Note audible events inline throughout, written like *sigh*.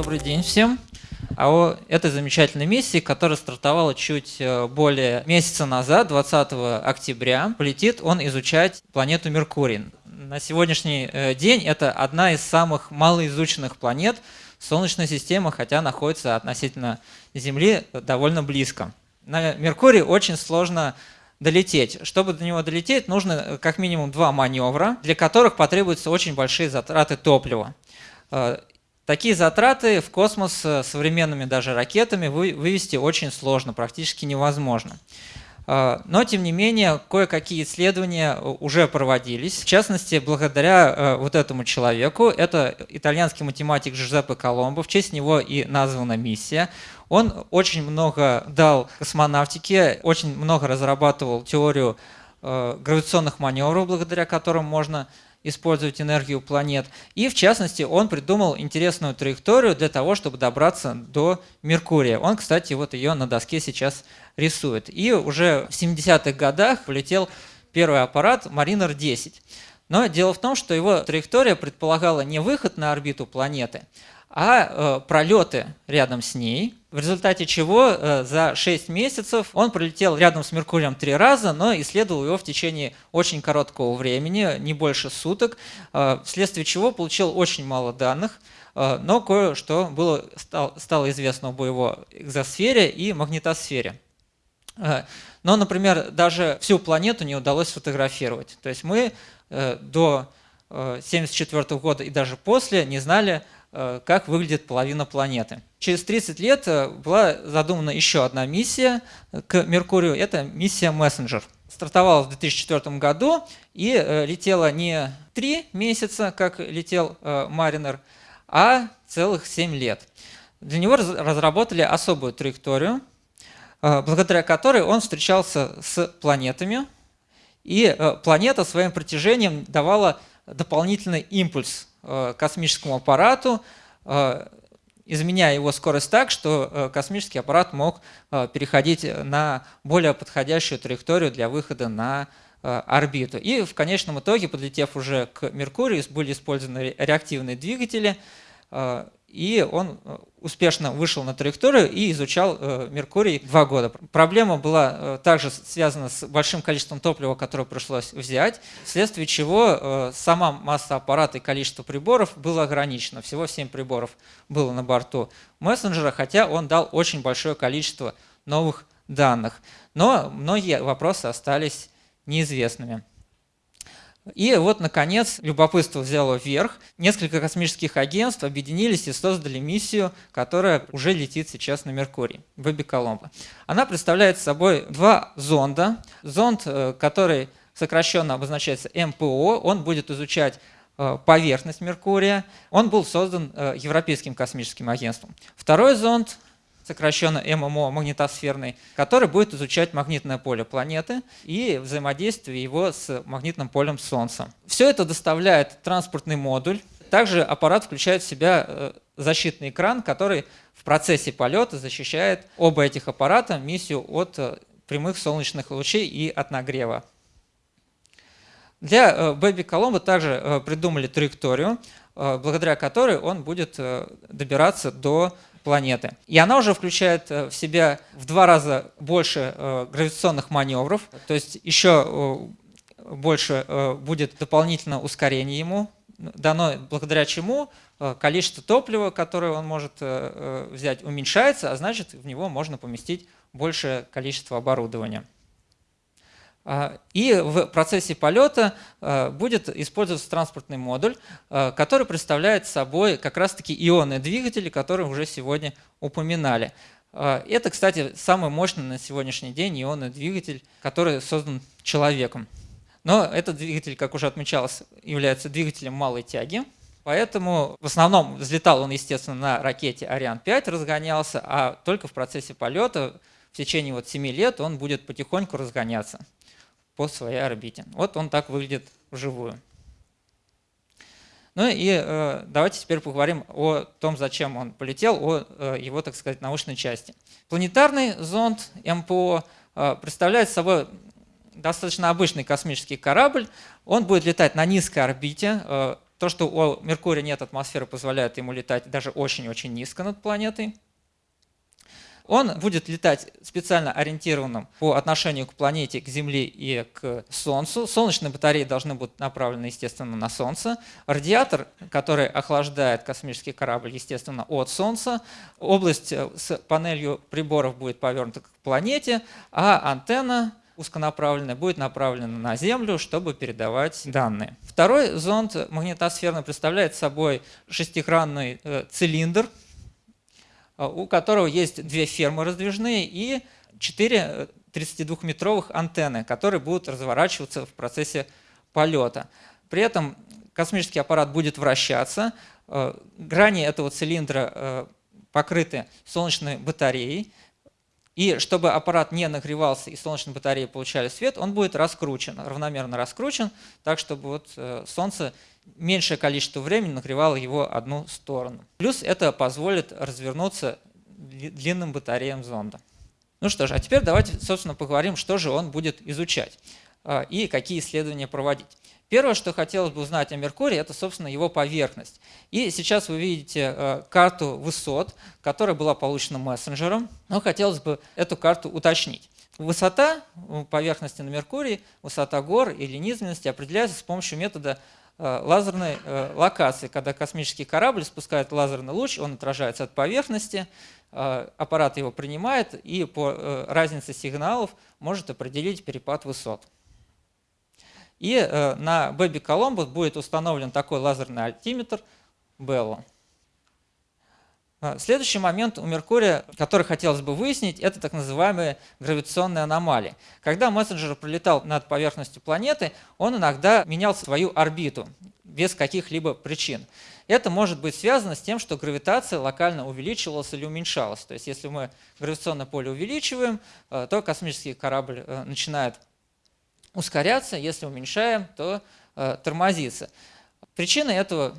Добрый день всем. А о этой замечательной миссии, которая стартовала чуть э, более месяца назад, 20 октября, полетит он изучать планету Меркурий. На сегодняшний э, день это одна из самых малоизученных планет Солнечной системы, хотя находится относительно Земли довольно близко. На Меркурий очень сложно долететь. Чтобы до него долететь, нужно э, как минимум два маневра, для которых потребуются очень большие затраты топлива. Такие затраты в космос э, современными даже ракетами вывести очень сложно, практически невозможно. А, но, тем не менее, кое-какие исследования э, уже проводились. В частности, благодаря э, вот этому человеку, это итальянский математик Джузеппе Коломбо, в честь него и названа миссия. Он очень много дал космонавтике, очень много разрабатывал теорию гравитационных маневров, благодаря которым можно использовать энергию планет. И в частности он придумал интересную траекторию для того, чтобы добраться до Меркурия. Он, кстати, вот ее на доске сейчас рисует. И уже в 70-х годах полетел первый аппарат Mariner 10. Но дело в том, что его траектория предполагала не выход на орбиту планеты, а э, пролеты рядом с ней, в результате чего э, за 6 месяцев он пролетел рядом с Меркурием три раза, но исследовал его в течение очень короткого времени, не больше суток, э, вследствие чего получил очень мало данных, но кое-что было, стало известно об его экзосфере и магнитосфере. Но, например, даже всю планету не удалось сфотографировать. То есть мы до 1974 э, года и даже после не знали, как выглядит половина планеты. Через 30 лет э, была задумана еще одна миссия к Меркурию, это миссия Messenger. Стартовала в 2004 году и э, летела не 3 месяца, как летел Маринер, а целых 7 лет. Для него разработали особую траекторию, благодаря которой он встречался с планетами, и планета своим притяжением давала дополнительный импульс Э, космическому аппарату, э, изменяя его скорость так, что э, космический аппарат мог переходить на более подходящую траекторию для выхода на орбиту. И в конечном итоге, подлетев уже к Меркурию, были использованы реактивные двигатели, и он э, успешно вышел на траекторию и изучал э, Меркурий два года. Проблема была э, также связана с большим количеством топлива, которое пришлось взять, вследствие чего сама масса аппарата и количество приборов было ограничено. Всего 7 приборов было на борту мессенджера, хотя он дал очень большое количество новых данных. Но многие вопросы остались неизвестными. И вот, наконец, любопытство взяло вверх. Несколько космических агентств объединились и создали миссию, которая уже летит сейчас на Меркурий, Бэби Коломбо. Она представляет собой два зонда. Зонд, э, который сокращенно обозначается МПО, он будет изучать э, поверхность Меркурия. Он был создан э, Европейским космическим агентством. Второй зонд сокращенно ММО, магнитосферный, который будет изучать магнитное поле планеты и взаимодействие его с магнитным полем Солнца. Все это доставляет транспортный модуль. Также аппарат включает в себя э, защитный экран, который в процессе полета защищает оба этих аппарата, миссию от э, прямых солнечных лучей и от нагрева. Для э, Бэби Коломбо также придумали траекторию, благодаря которой он будет добираться до планеты. И она уже включает э, в себя в два раза больше э, гравитационных маневров, то есть еще э, больше будет дополнительно ускорение ему дано, благодаря чему количество топлива, которое он может взять, уменьшается, а значит в него можно поместить большее количество оборудования. А, и в процессе полета а, будет использоваться транспортный модуль, а, который представляет собой как раз-таки ионные двигатели, которые уже сегодня упоминали. Это, кстати, самый мощный на сегодняшний день ионный двигатель, который создан человеком. Но этот двигатель, как уже отмечалось, является двигателем малой тяги, Поэтому в основном взлетал он, естественно, на ракете Ариан-5, разгонялся, а только в процессе полета в течение вот 7 лет он будет потихоньку разгоняться по своей орбите. Вот он так выглядит вживую. Ну и э, давайте теперь поговорим о том, зачем он полетел, о э, его, так сказать, научной части. Планетарный зонд МПО э, представляет собой достаточно обычный космический корабль. Он будет летать на низкой орбите, э, То, что у Меркурия нет атмосферы, позволяет ему летать даже очень-очень низко над планетой. Он будет летать специально ориентированным по отношению к планете, к Земле и к Солнцу. Солнечные батареи должны быть направлены, естественно, на Солнце. Радиатор, который охлаждает космический корабль, естественно, от Солнца. Область э, с панелью приборов будет повернута к планете, а антенна узконаправленная будет направлена на Землю, чтобы передавать данные. Второй зонд магнитосферный представляет собой шестигранный э, цилиндр, у которого есть две фермы раздвижные и четыре 32-метровых э, антенны, которые будут разворачиваться в процессе полета. При этом космический аппарат будет вращаться, э, грани этого цилиндра э, покрыты солнечной батареей, и чтобы аппарат не нагревался и солнечные батареи получали свет, он будет раскручен, равномерно раскручен, так чтобы вот Солнце меньшее количество времени нагревало его одну сторону. Плюс это позволит развернуться длинным батареям зонда. Ну что ж, а теперь давайте, собственно, поговорим, что же он будет изучать а, и какие исследования проводить. Первое, что хотелось бы узнать о Меркурии, это, собственно, его поверхность. И сейчас вы видите а, карту высот, которая была получена мессенджером, но хотелось бы эту карту уточнить. Высота поверхности на Меркурии, высота гор или низменности определяется с помощью метода Э, лазерной э, локации, когда космический корабль спускает лазерный луч, он отражается от поверхности, э, аппарат его принимает и по разнице сигналов может определить перепад высот. И на Baby Columbus будет установлен такой лазерный альтиметр Bello. А, следующий момент у Меркурия, который хотелось бы выяснить, это так называемые гравитационные аномалии. Когда мессенджер пролетал над поверхностью планеты, он иногда менял свою орбиту без каких-либо причин. Это может быть связано с тем, что гравитация локально увеличивалась или уменьшалась. То есть если мы гравитационное поле увеличиваем, э, то космический корабль э, начинает ускоряться, если уменьшаем, то э, тормозится. Причины этого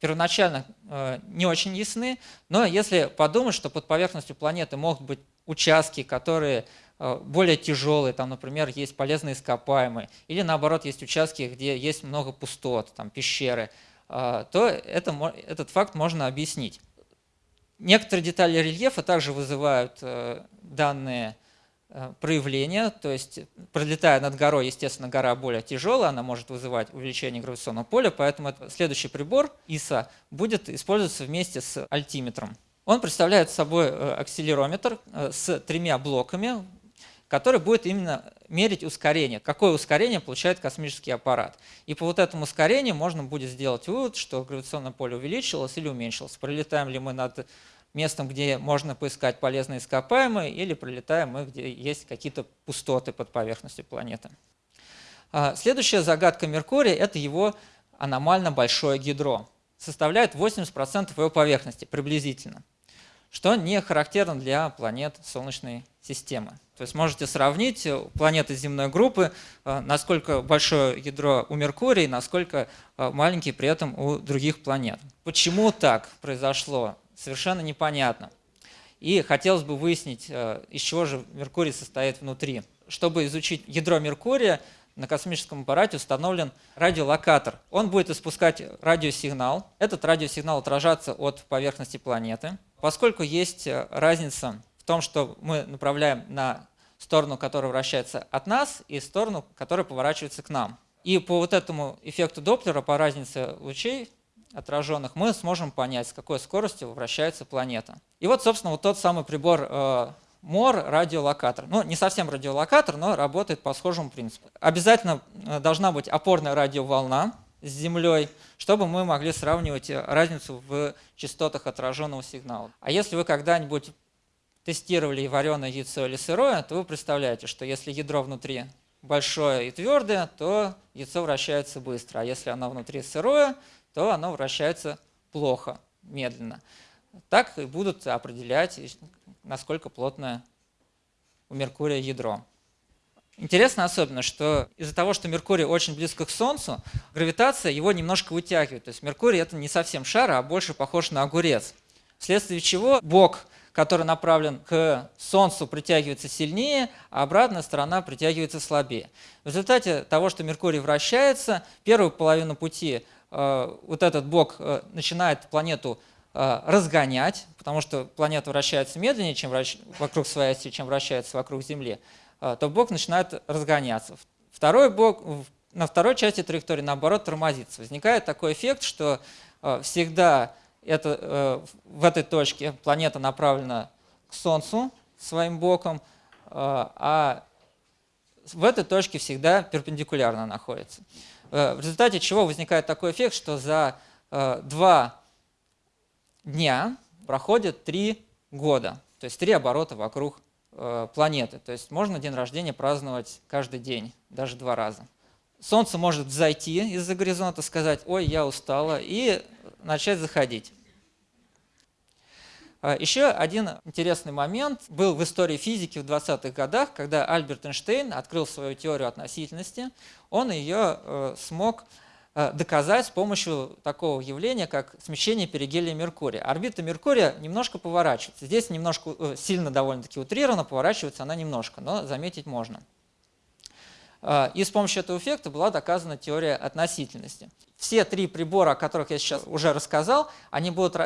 первоначально э, не очень ясны, но если подумать, что под поверхностью планеты могут быть участки, которые э, более тяжелые, там, например, есть полезные ископаемые, или наоборот, есть участки, где есть много пустот, там, пещеры, э, то это, этот факт можно объяснить. Некоторые детали рельефа также вызывают данные Э, проявления, то есть пролетая над горой, естественно, гора более тяжелая, она может вызывать увеличение гравитационного поля, поэтому следующий прибор ИСА будет использоваться вместе с альтиметром. Он представляет собой э, акселерометр э, с тремя блоками, который будет именно мерить ускорение, какое ускорение получает космический аппарат. И по вот этому ускорению можно будет сделать вывод, что гравитационное поле увеличилось или уменьшилось. Пролетаем ли мы над местом, где можно поискать полезные ископаемые, или пролетаем мы, где есть какие-то пустоты под поверхностью планеты. А, следующая загадка Меркурия – это его аномально большое ядро. Составляет 80% его поверхности приблизительно, что не характерно для планет Солнечной системы. То есть можете сравнить планеты земной группы, а, насколько большое ядро у Меркурия, насколько а, маленький при этом у других планет. Почему так произошло? Совершенно непонятно. И хотелось бы выяснить, э, из чего же Меркурий состоит внутри. Чтобы изучить ядро Меркурия, на космическом аппарате установлен радиолокатор. Он будет испускать радиосигнал. Этот радиосигнал отражаться от поверхности планеты. Поскольку есть э, разница в том, что мы направляем на сторону, которая вращается от нас, и сторону, которая поворачивается к нам. И по вот этому эффекту Доплера, по разнице лучей, отраженных, мы сможем понять, с какой скоростью вращается планета. И вот, собственно, вот тот самый прибор э, МОР радиолокатор. Ну, не совсем радиолокатор, но работает по схожему принципу. Обязательно э, должна быть опорная радиоволна с Землей, чтобы мы могли сравнивать э, разницу в частотах отраженного сигнала. А если вы когда-нибудь тестировали вареное яйцо или сырое, то вы представляете, что если ядро внутри большое и твердое, то яйцо вращается быстро, а если оно внутри сырое, то оно вращается плохо, медленно. Так и будут определять, насколько плотное у Меркурия ядро. Интересно особенно, что из-за того, что Меркурий очень близко к Солнцу, гравитация его немножко вытягивает. То есть Меркурий это не совсем шар, а больше похож на огурец. Вследствие чего бок, который направлен к Солнцу, притягивается сильнее, а обратная сторона притягивается слабее. В результате того, что Меркурий вращается, первую половину пути вот этот бок начинает планету разгонять, потому что планета вращается медленнее, чем вращ... вокруг своей оси, чем вращается вокруг Земли, то бок начинает разгоняться. Второй бок, на второй части траектории, наоборот, тормозится. Возникает такой эффект, что всегда это, в этой точке планета направлена к Солнцу своим боком, а в этой точке всегда перпендикулярно находится. Э, в результате чего возникает такой эффект, что за э, два дня проходит три года, то есть три оборота вокруг э, планеты. То есть можно день рождения праздновать каждый день, даже два раза. Солнце может зайти из-за горизонта, сказать «Ой, я устала» и начать заходить. А, Еще один интересный момент был в истории физики в 20-х годах, когда Альберт Эйнштейн открыл свою теорию относительности, он ее э, смог э, доказать с помощью такого явления, как смещение перигелия Меркурия. Орбита Меркурия немножко поворачивается. Здесь немножко э, сильно довольно-таки утрировано, поворачивается она немножко, но заметить можно. А, и с помощью этого эффекта была доказана теория относительности. Все три прибора, о которых я сейчас уже рассказал, они будут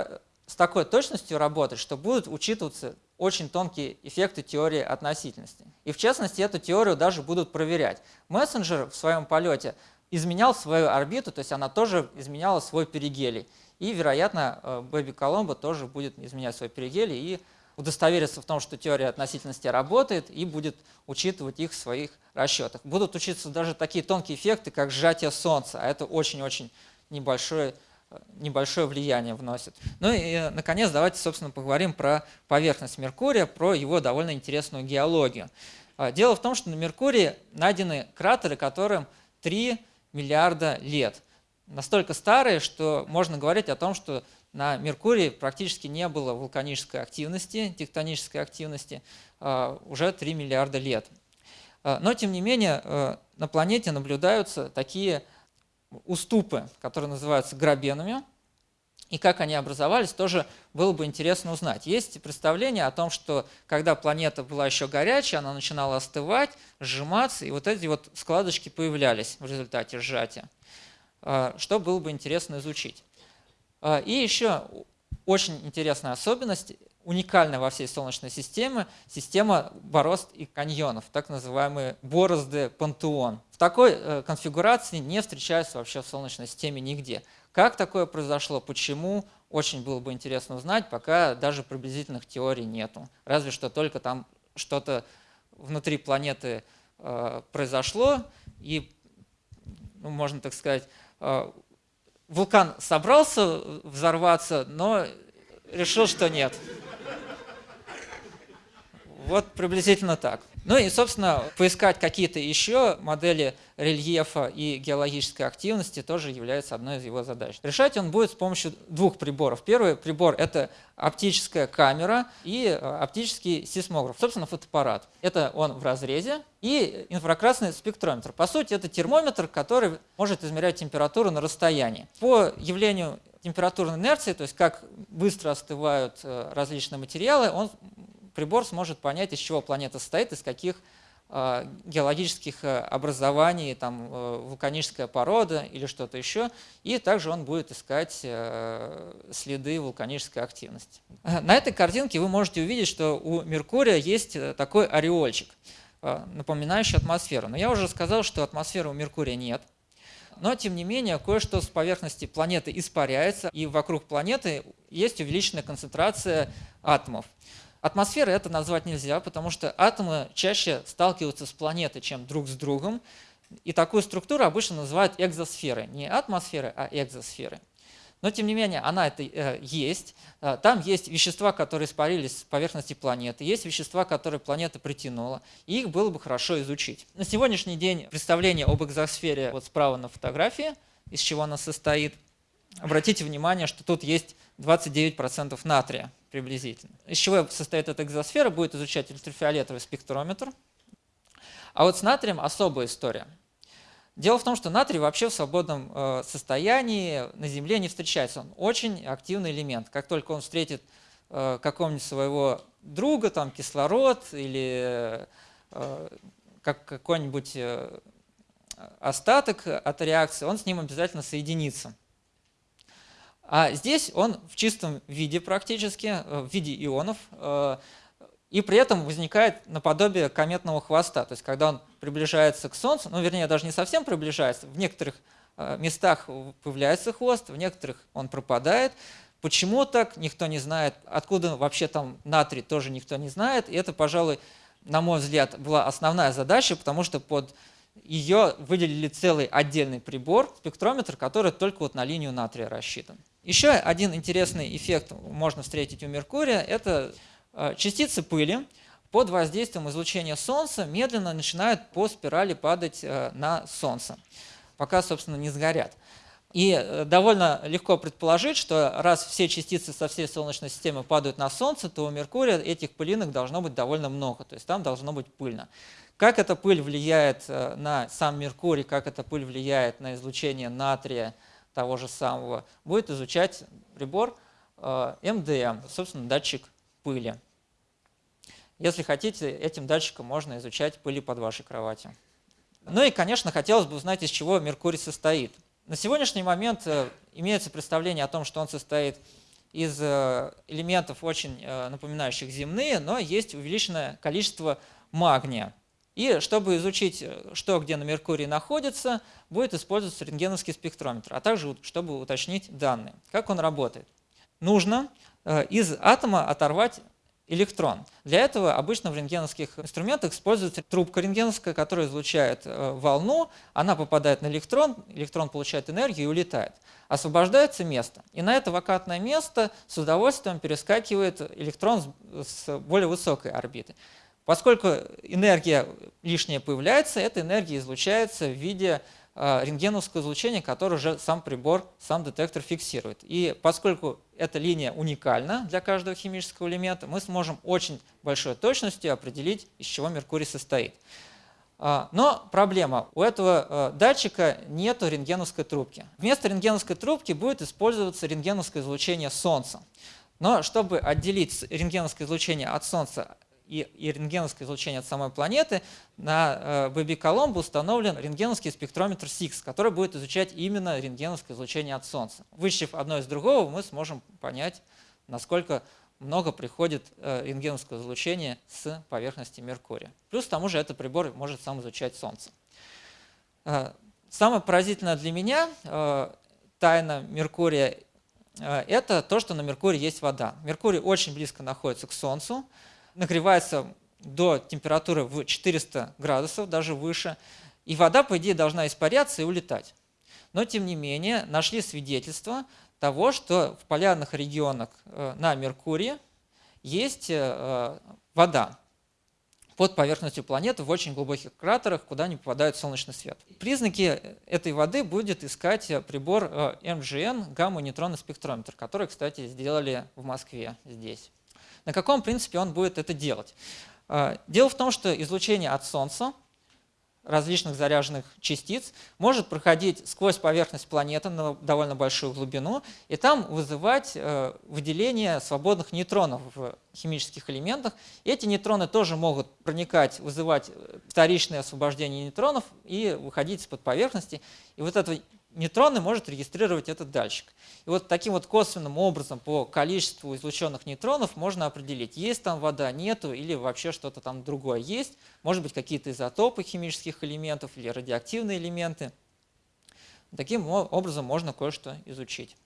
с такой точностью работать, что будут учитываться очень тонкие эффекты теории относительности. И в частности, эту теорию даже будут проверять. Мессенджер в своем полете изменял свою орбиту, то есть она тоже изменяла свой перигелий. И, вероятно, э, Бэби Коломбо тоже будет изменять свой перигелий и удостовериться в том, что теория относительности работает и будет учитывать их в своих расчетах. Будут учиться даже такие тонкие эффекты, как сжатие Солнца, а это очень-очень небольшой небольшое влияние вносит. Ну и, наконец, давайте, собственно, поговорим про поверхность Меркурия, про его довольно интересную геологию. А, дело в том, что на Меркурии найдены кратеры, которым 3 миллиарда лет. Настолько старые, что можно говорить о том, что на Меркурии практически не было вулканической активности, тектонической активности а, уже 3 миллиарда лет. А, но, тем не менее, на планете наблюдаются такие уступы, которые называются грабенами, и как они образовались, тоже было бы интересно узнать. Есть представление о том, что когда планета была еще горячая, она начинала остывать, сжиматься, и вот эти вот складочки появлялись в результате сжатия, а, что было бы интересно изучить. А, и еще очень интересная особенность уникальная во всей Солнечной системе система борозд и каньонов, так называемые борозды пантеон. В такой э, конфигурации не встречаются вообще в Солнечной системе нигде. Как такое произошло, почему, очень было бы интересно узнать, пока даже приблизительных теорий нету. Разве что только там что-то внутри планеты э, произошло, и, ну, можно так сказать, э, вулкан собрался взорваться, но решил, что нет. Вот приблизительно так. Ну и, собственно, поискать какие-то еще модели рельефа и геологической активности тоже является одной из его задач. Решать он будет с помощью двух приборов. Первый прибор – это оптическая камера и э, оптический сейсмограф, собственно, фотоаппарат. Это он в разрезе и инфракрасный спектрометр. По сути, это термометр, который может измерять температуру на расстоянии. По явлению температурной инерции, то есть как быстро остывают э, различные материалы, он прибор сможет понять, из чего планета состоит, из каких э, геологических э, образований, там, э, вулканическая порода или что-то еще, и также он будет искать следы вулканической активности. На этой картинке вы можете увидеть, что у Меркурия есть такой ореольчик, напоминающий атмосферу. Но я уже сказал, что атмосферы у Меркурия нет, но тем не менее кое-что с поверхности планеты испаряется, и вокруг планеты есть увеличенная концентрация атомов. Атмосферой это назвать нельзя, потому что атомы чаще сталкиваются с планетой, чем друг с другом. И такую структуру обычно называют экзосферой. Не атмосферы, а экзосферы. Но, тем не менее, она это э, есть. Э, там есть вещества, которые испарились с поверхности планеты, есть вещества, которые планета притянула, и их было бы хорошо изучить. На сегодняшний день представление об экзосфере вот справа на фотографии, из чего она состоит. Обратите внимание, что тут есть 29% натрия приблизительно. Из чего состоит эта экзосфера, будет изучать ультрафиолетовый спектрометр. А вот с натрием особая история. Дело в том, что натрий вообще в свободном э, состоянии на Земле не встречается. Он очень активный элемент. Как только он встретит э, какого-нибудь своего друга, там кислород или э, как какой-нибудь остаток от реакции, он с ним обязательно соединится. А здесь он в чистом виде практически, в виде ионов, и при этом возникает наподобие кометного хвоста. То есть когда он приближается к Солнцу, ну вернее даже не совсем приближается, в некоторых местах появляется хвост, в некоторых он пропадает. Почему так, никто не знает. Откуда вообще там натрий, тоже никто не знает. И это, пожалуй, на мой взгляд, была основная задача, потому что под ее выделили целый отдельный прибор, спектрометр, который только вот на линию натрия рассчитан. Еще один интересный эффект можно встретить у Меркурия – это э, частицы пыли под воздействием излучения Солнца медленно начинают по спирали падать э, на Солнце, пока, собственно, не сгорят. И э, довольно легко предположить, что раз все частицы со всей Солнечной системы падают на Солнце, то у Меркурия этих пылинок должно быть довольно много, то есть там должно быть пыльно. Как эта пыль влияет на сам Меркурий, как эта пыль влияет на излучение натрия того же самого, будет изучать прибор э, МДМ, собственно, датчик пыли. Если хотите, этим датчиком можно изучать пыли под вашей кроватью. Ну и, конечно, хотелось бы узнать, из чего Меркурий состоит. На сегодняшний момент э, имеется представление о том, что он состоит из э, элементов, очень напоминающих земные, но есть увеличенное количество магния. И чтобы изучить, что где на Меркурии находится, будет использоваться рентгеновский спектрометр, а также чтобы уточнить данные. Как он работает? Нужно из атома оторвать электрон. Для этого обычно в рентгеновских инструментах используется трубка рентгеновская, которая излучает э, волну, она попадает на электрон, электрон получает энергию и улетает. Освобождается место. И на это вакантное место с удовольствием перескакивает электрон с более высокой орбиты. Поскольку энергия лишняя появляется, эта энергия излучается в виде Э, рентгеновское излучение, которое уже сам прибор, сам детектор фиксирует. И поскольку эта линия уникальна для каждого химического элемента, мы сможем очень большой точностью определить, из чего Меркурий состоит. А, но проблема. У этого э, датчика нет рентгеновской трубки. Вместо рентгеновской трубки будет использоваться рентгеновское излучение Солнца. Но чтобы отделить рентгеновское излучение от Солнца и, и рентгеновское излучение от самой планеты, на э, Бэби Коломбо установлен рентгеновский спектрометр SIX, который будет изучать именно рентгеновское излучение от Солнца. Вычислив одно из другого, мы сможем понять, насколько много приходит э, рентгеновского излучения с поверхности Меркурия. Плюс к тому же этот прибор может сам изучать Солнце. Э, самое поразительное для меня э, тайна Меркурия э, это то, что на Меркурии есть вода. Меркурий очень близко находится к Солнцу, нагревается до температуры в 400 градусов, даже выше, и вода, по идее, должна испаряться и улетать. Но, тем не менее, нашли свидетельство того, что в полярных регионах э, на Меркурии есть э, вода под поверхностью планеты в очень глубоких кратерах, куда не попадает солнечный свет. Признаки этой воды будет искать прибор э, гамма-нейтронный спектрометр, который, кстати, сделали в Москве здесь. На каком принципе он будет это делать? А, дело в том, что излучение от Солнца различных заряженных частиц может проходить сквозь поверхность планеты на довольно большую глубину и там вызывать э, выделение свободных нейтронов в химических элементах. Эти нейтроны тоже могут проникать, вызывать э, вторичное освобождение нейтронов и выходить из-под поверхности. И вот это нейтроны может регистрировать этот датчик. И вот таким вот косвенным образом по количеству излученных нейтронов можно определить, есть там вода, нету, или вообще что-то там другое есть. Может быть, какие-то изотопы химических элементов или радиоактивные элементы. Таким образом можно кое-что изучить.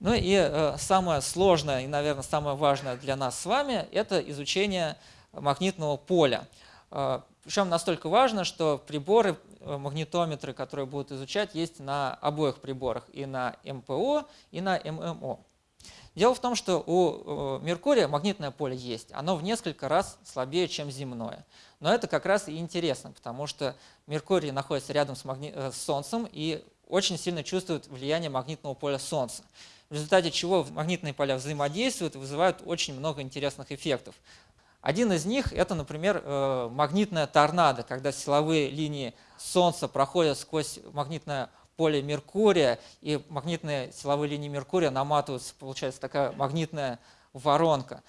Ну и э, самое сложное и, наверное, самое важное для нас с вами – это изучение магнитного поля. Э, причем настолько важно, что приборы магнитометры, которые будут изучать, есть на обоих приборах, и на МПО, и на ММО. Дело в том, что у э, Меркурия магнитное поле есть, оно в несколько раз слабее, чем земное. Но это как раз и интересно, потому что Меркурий находится рядом с, магни... Э, с Солнцем и очень сильно чувствует влияние магнитного поля Солнца. В результате чего магнитные поля взаимодействуют и вызывают очень много интересных эффектов. Один из них – это, например, э, магнитная торнадо, когда силовые линии Солнца проходят сквозь магнитное поле Меркурия, и магнитные силовые линии Меркурия наматываются, получается такая магнитная воронка.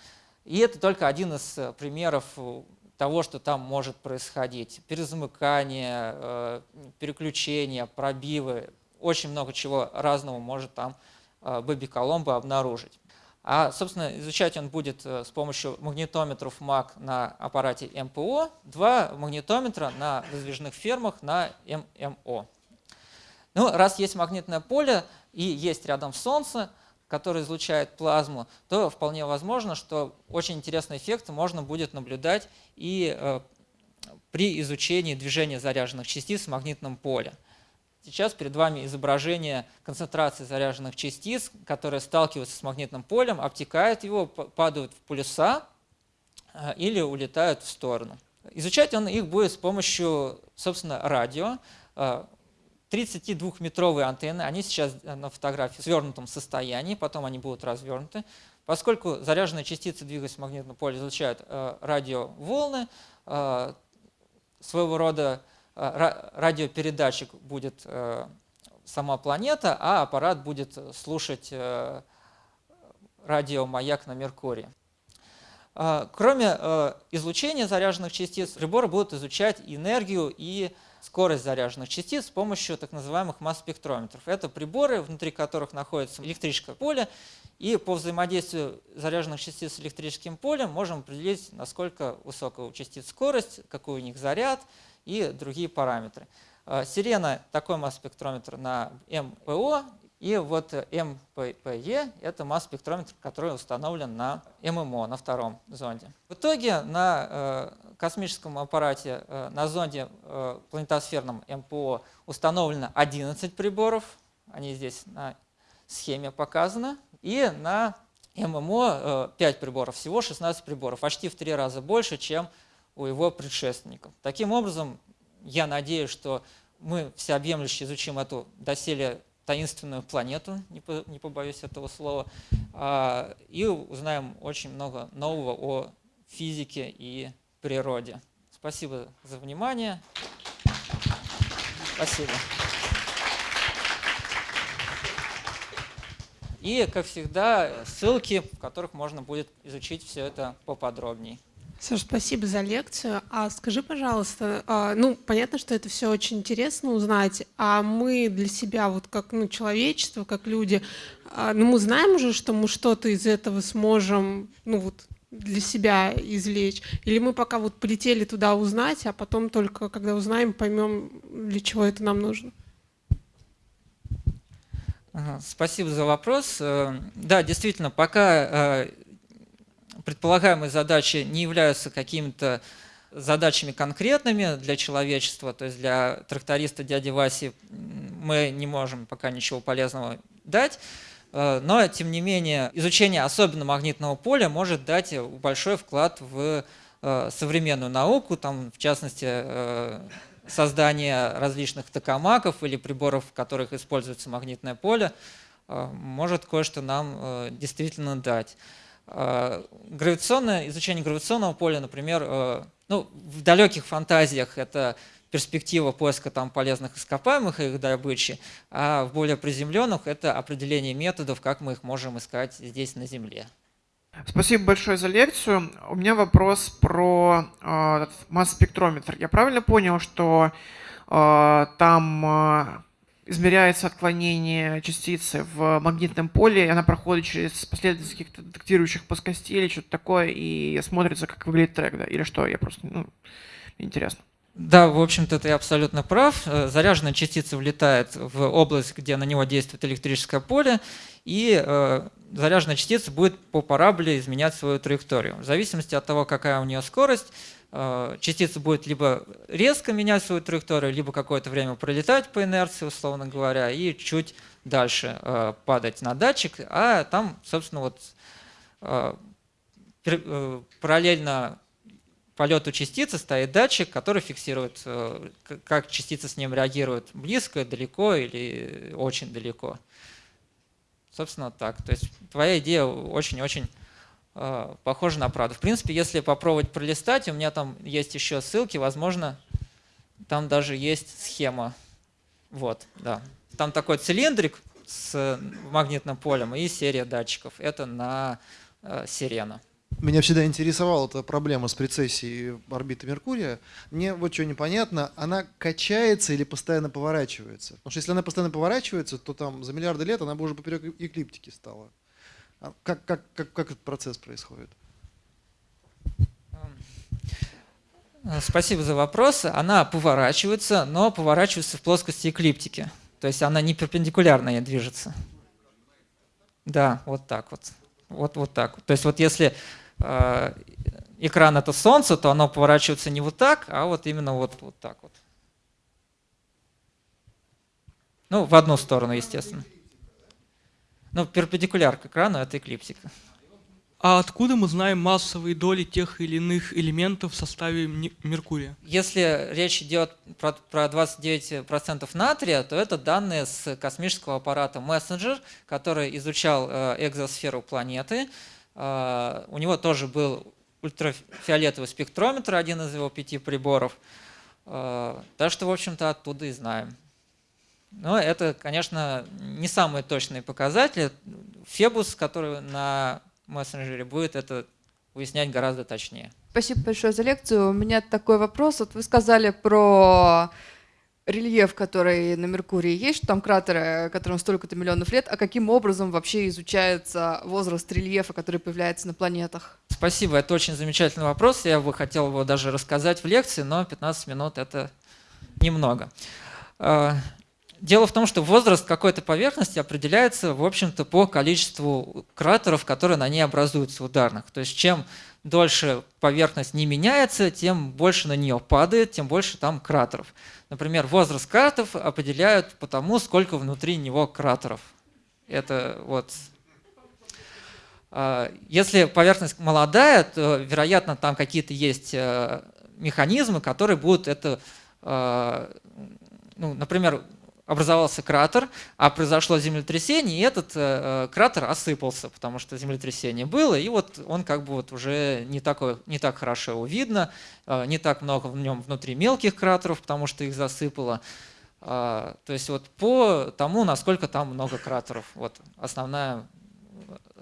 И это только один из э, примеров того, что там может происходить. Перезамыкание, э, переключения, пробивы, очень много чего разного может там Бэби Коломбо обнаружить. А, собственно, изучать он будет с помощью магнитометров МАК на аппарате МПО, два магнитометра на выдвижных фермах на ММО. Ну, раз есть магнитное поле и есть рядом Солнце, которое излучает плазму, то вполне возможно, что очень интересный эффект можно будет наблюдать и э, при изучении движения заряженных частиц в магнитном поле. Сейчас перед вами изображение концентрации заряженных частиц, которые сталкиваются с магнитным полем, обтекают его, падают в полюса э, или улетают в сторону. Изучать он их будет с помощью, собственно, радио. Э, 32-метровые антенны, они сейчас э, на фотографии в свернутом состоянии, потом они будут развернуты. Поскольку заряженные частицы, двигаясь в магнитном поле, излучают э, радиоволны, э, своего рода э, радиопередатчик будет э, сама планета, а аппарат будет слушать э, радиомаяк на Меркурии. Э, кроме э, излучения заряженных частиц, приборы будут изучать энергию и скорость заряженных частиц с помощью так называемых масс-спектрометров. Это приборы, внутри которых находится электрическое поле, и по взаимодействию заряженных частиц с электрическим полем можем определить, насколько высокая у частиц скорость, какой у них заряд и другие параметры. А, Сирена – такой масс-спектрометр на МПО, и вот МППЕ – это масс-спектрометр, который установлен на ММО, на втором зонде. В итоге на э, космическом аппарате, э, на зонде э, планетосферном МПО установлено 11 приборов, они здесь на схеме показаны, и на ММО 5 приборов, всего 16 приборов, почти в три раза больше, чем у его предшественников. Таким образом, я надеюсь, что мы всеобъемлюще изучим эту доселе таинственную планету, не побоюсь этого слова, а, и узнаем очень много нового о физике и природе. Спасибо за внимание. Спасибо. И, как всегда, ссылки, в которых можно будет изучить все это поподробнее. Саш, спасибо за лекцию. А скажи, пожалуйста, а, ну, понятно, что это все очень интересно узнать, а мы для себя, вот как ну, человечество, как люди, а, ну, мы знаем уже, что мы что-то из этого сможем, ну, вот, для себя извлечь? Или мы пока вот полетели туда узнать, а потом только, когда узнаем, поймем, для чего это нам нужно? Спасибо за вопрос. Э, да, действительно, пока э, предполагаемые задачи не являются какими-то задачами конкретными для человечества, то есть для тракториста дяди Васи мы не можем пока ничего полезного дать, э, но тем не менее изучение особенно магнитного поля может дать большой вклад в э, современную науку, там, в частности э, создание различных токамаков или приборов, в которых используется магнитное поле, может кое-что нам действительно дать. А, гравитационное, изучение гравитационного поля, например, э, ну, в далеких фантазиях это перспектива поиска там полезных ископаемых и их добычи, а в более приземленных это определение методов, как мы их можем искать здесь на Земле. Спасибо большое за лекцию. У меня вопрос про э, масс-спектрометр. Я правильно понял, что э, там э, измеряется отклонение частицы в магнитном поле, и она проходит через последовательность каких-то детектирующих плоскостей или что-то такое, и смотрится, как выглядит трек, да? Или что? Я просто, ну, интересно. Да, в общем-то, ты абсолютно прав. Заряженная частица влетает в область, где на него действует электрическое поле, и э, заряженная частица будет по параболе изменять свою траекторию. В зависимости от того, какая у нее скорость, частица будет либо резко менять свою траекторию, либо какое-то время пролетать по инерции, условно говоря, и чуть дальше э, падать на датчик, а там, собственно, вот э, параллельно полету частицы стоит датчик, который фиксирует, как частица с ним реагирует близко, далеко или очень далеко. Собственно, так. То есть твоя идея очень-очень Э, похоже на правду. В принципе, если попробовать пролистать, у меня там есть еще ссылки, возможно, там даже есть схема. Вот, да. Там такой цилиндрик с магнитным полем и серия датчиков. Это на э, сирена. меня всегда интересовала эта проблема с прецессией орбиты Меркурия. Мне вот что непонятно, она качается или постоянно поворачивается? Потому что если она постоянно поворачивается, то там за миллиарды лет она бы уже поперек эклиптики стала. А как, как, как, как этот процесс происходит? Спасибо за вопрос. Она поворачивается, но поворачивается в плоскости эклиптики. То есть она не перпендикулярно ей движется. Да, вот так вот. Вот, вот так. То есть вот если э, экран это солнце, то оно поворачивается не вот так, а вот именно вот, вот так вот. Ну, в одну сторону, естественно. Ну, перпендикуляр к экрану это эклиптика. А откуда мы знаем массовые доли тех или иных элементов в составе Меркурия? Если речь идет про, про 29% натрия, то это данные с космического аппарата Messenger, который изучал э, экзосферу планеты. Э, у него тоже был ультрафиолетовый спектрометр, один из его пяти приборов. Э, так что, в общем-то, оттуда и знаем. Но это, конечно, не самые точные показатели. Фебус, который на мессенджере будет это выяснять гораздо точнее. Спасибо большое за лекцию. У меня такой вопрос. Вот вы сказали про рельеф, который на Меркурии есть, что там кратеры, которым столько-то миллионов лет, а каким образом вообще изучается возраст рельефа, который появляется на планетах? Спасибо, это очень замечательный вопрос. Я бы хотел его даже рассказать в лекции, но 15 минут это немного. Дело в том, что возраст какой-то поверхности определяется, в общем-то, по количеству кратеров, которые на ней образуются ударных. То есть чем дольше поверхность не меняется, тем больше на нее падает, тем больше там кратеров. Например, возраст кратеров определяют по тому, сколько внутри него кратеров. Это вот а, если поверхность молодая, то, вероятно, там какие-то есть э, механизмы, которые будут это, а, ну, например, образовался кратер, а произошло землетрясение, и этот э, э, кратер осыпался, потому что землетрясение было, и вот он как бы вот уже не, такой, не так хорошо его видно, э, не так много в нем внутри мелких кратеров, потому что их засыпало. Э, то есть вот по тому, насколько там много кратеров, вот основная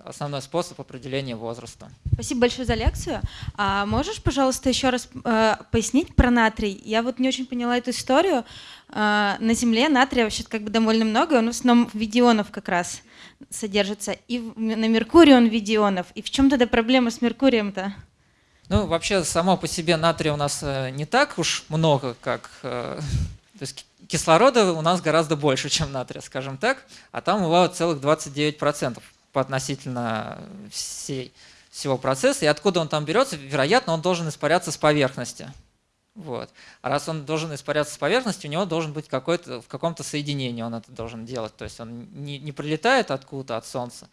основной способ определения возраста. Спасибо большое за лекцию. А можешь, пожалуйста, еще раз э, пояснить про натрий? Я вот не очень поняла эту историю. Э, на Земле натрия вообще как бы довольно много, он в основном в виде ионов как раз содержится. И в, на Меркурии он в виде ионов. И в чем тогда проблема с Меркурием-то? Ну, вообще, само по себе натрия у нас э, не так уж много, как... Э, то есть кислорода у нас гораздо больше, чем натрия, скажем так, а там его целых 29% относительно всей, всего процесса. И откуда он там берется, вероятно, он должен испаряться с поверхности. Вот. А раз он должен испаряться с поверхности, у него должен быть какой-то, в каком-то соединении он это должен делать. То есть он не, не прилетает откуда-то от Солнца,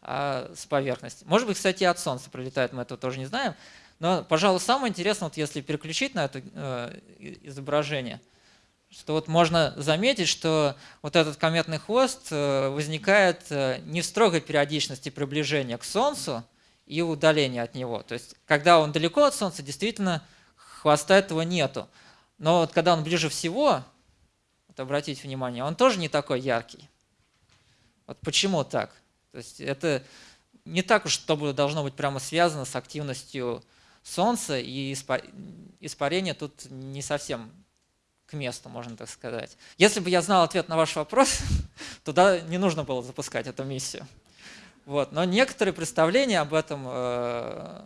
а с поверхности. Может быть, кстати, и от Солнца прилетает, мы этого тоже не знаем. Но, пожалуй, самое интересное, вот если переключить на это э, изображение – что вот можно заметить, что вот этот кометный хвост э, возникает э, не в строгой периодичности приближения к Солнцу и удаления от него. То есть, когда он далеко от Солнца, действительно хвоста этого нету. Но вот когда он ближе всего, вот обратите внимание, он тоже не такой яркий. Вот почему так? То есть это не так уж, чтобы должно быть прямо связано с активностью Солнца, и испарение тут не совсем месту, можно так сказать. Если бы я знал ответ на ваш вопрос, *laughs* туда не нужно было запускать эту миссию. Вот. Но некоторые представления об этом э,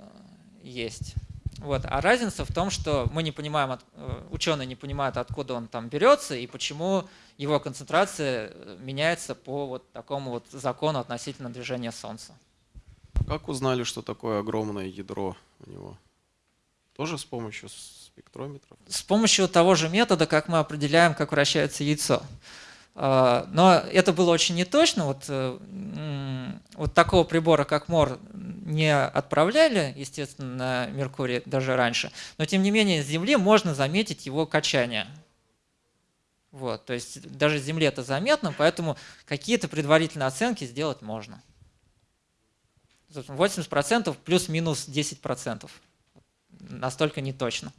есть. Вот. А разница в том, что мы не понимаем, э, ученые не понимают, откуда он там берется и почему его концентрация э, меняется по вот такому вот закону относительно движения Солнца. Как узнали, что такое огромное ядро у него? Тоже с помощью спектрометров? С помощью того же метода, как мы определяем, как вращается яйцо. А, но это было очень неточно. Вот, э, вот такого прибора, как МОР, не отправляли, естественно, на Меркурий даже раньше. Но тем не менее, с Земли можно заметить его качание. Вот, то есть даже с Земли это заметно, поэтому какие-то предварительные оценки сделать можно. 80% плюс-минус 10%. Настолько не точно.